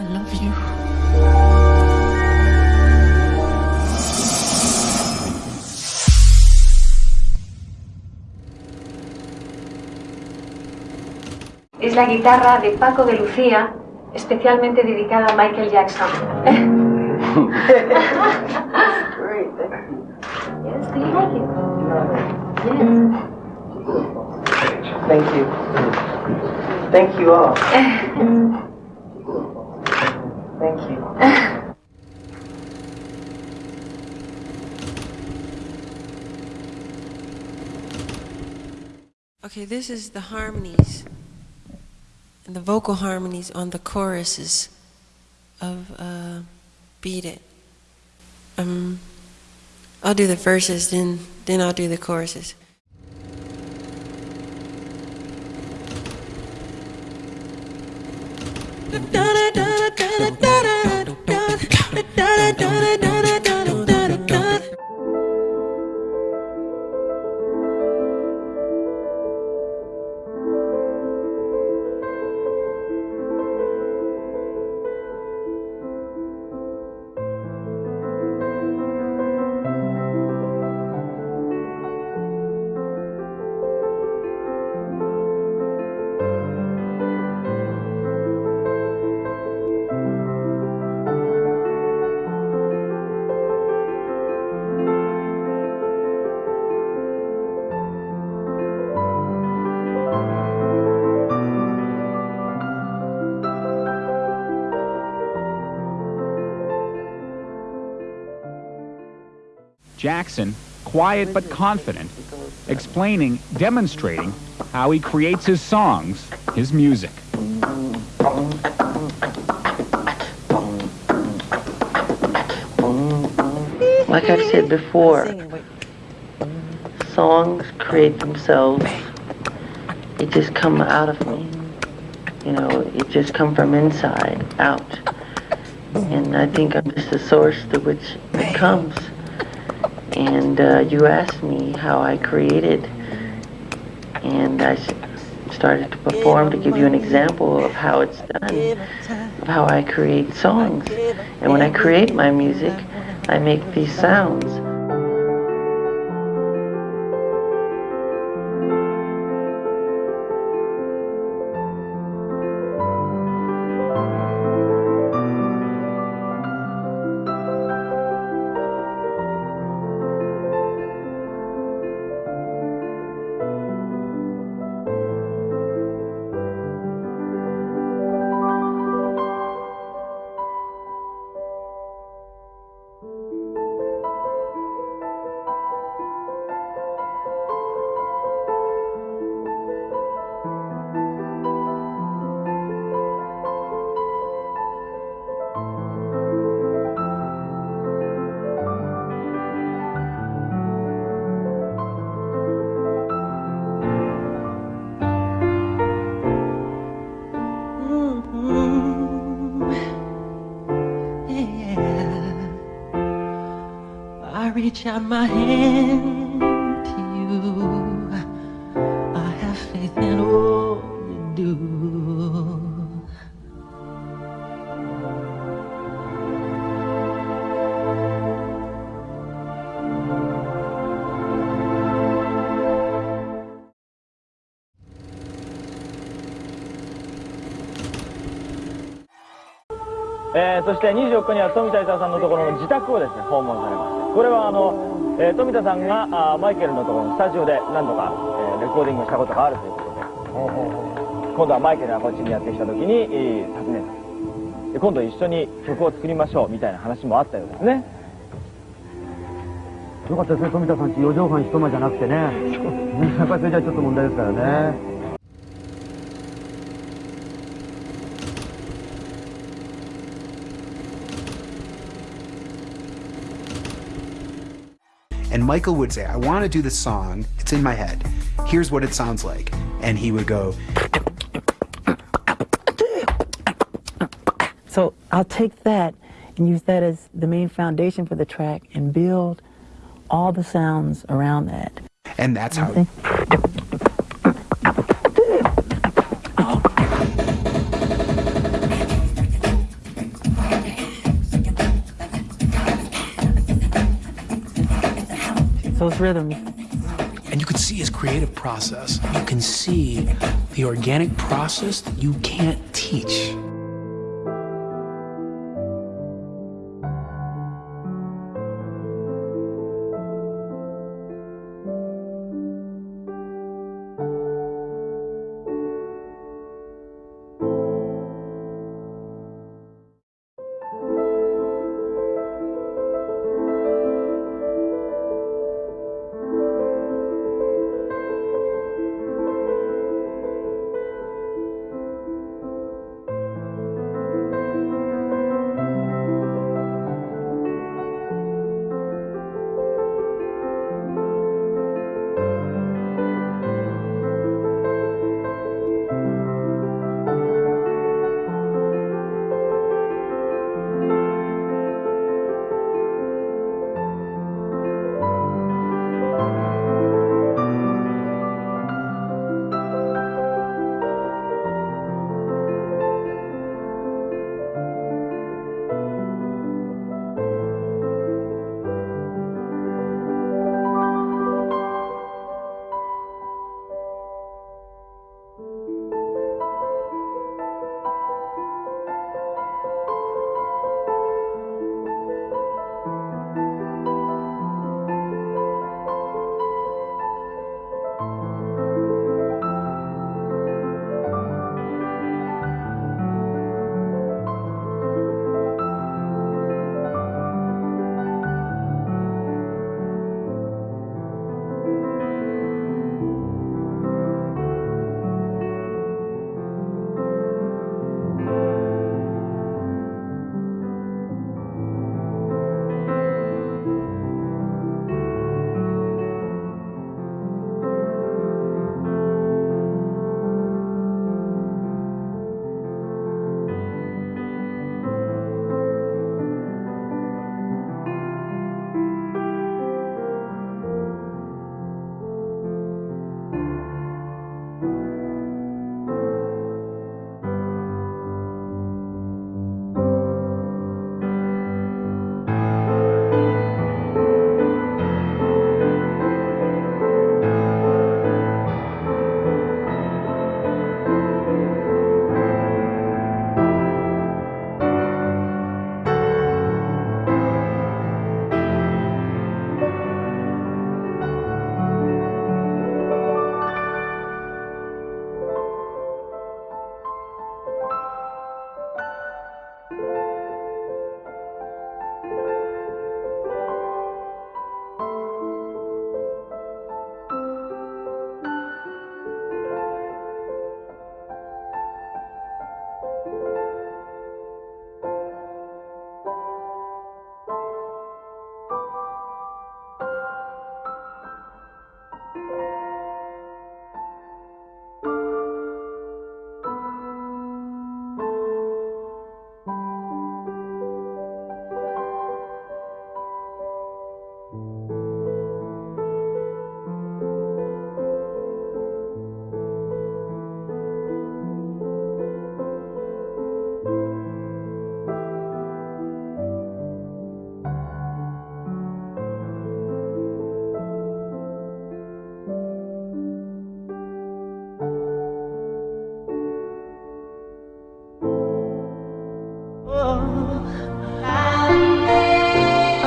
I love you. Es la guitarra de Paco de Lucía, especialmente dedicada a Michael Jackson. Great, thank you. Yes, do you like it? Yes. Thank you. Thank you all. Thank you. Okay, this is the harmonies and the vocal harmonies on the choruses of uh, Beat It. Um, I'll do the verses, then then I'll do the choruses. Jackson, quiet but confident, explaining, demonstrating how he creates his songs, his music. Like I've said before, songs create themselves. It just come out of me. You know, it just come from inside out. And I think I'm just the source through which it comes. And uh, you asked me how I created, and I started to perform to give you an example of how it's done, of how I create songs. And when I create my music, I make these sounds. Reach out my hand えーそして24日には富田勲さんのところの自宅をですね訪問されましてこれはあの、えー富田さんがあーマイケルのところのスタジオで何度か、えーレコーディングをしたことがあるということで。今度はマイケルがこっちにやってきた時に、えー訪ねたで今度一緒に曲を作りましょうみたいな話もあったようですね。よかったですね、富田さんち4畳半一間じゃなくてね。それじゃちょっと問題ですからね。And Michael would say, I want to do this song. It's in my head. Here's what it sounds like. And he would go, So I'll take that and use that as the main foundation for the track and build all the sounds around that. and that's how. Those rhythms. And you can see his creative process. You can see the organic process that you can't teach.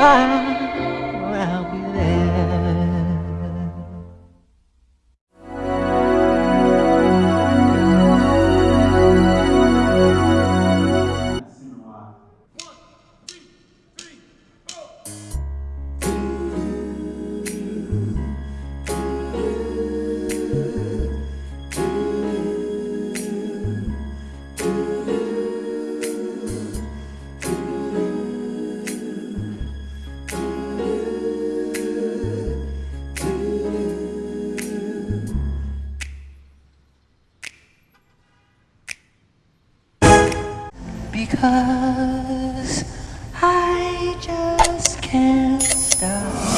I'll Because I just can't stop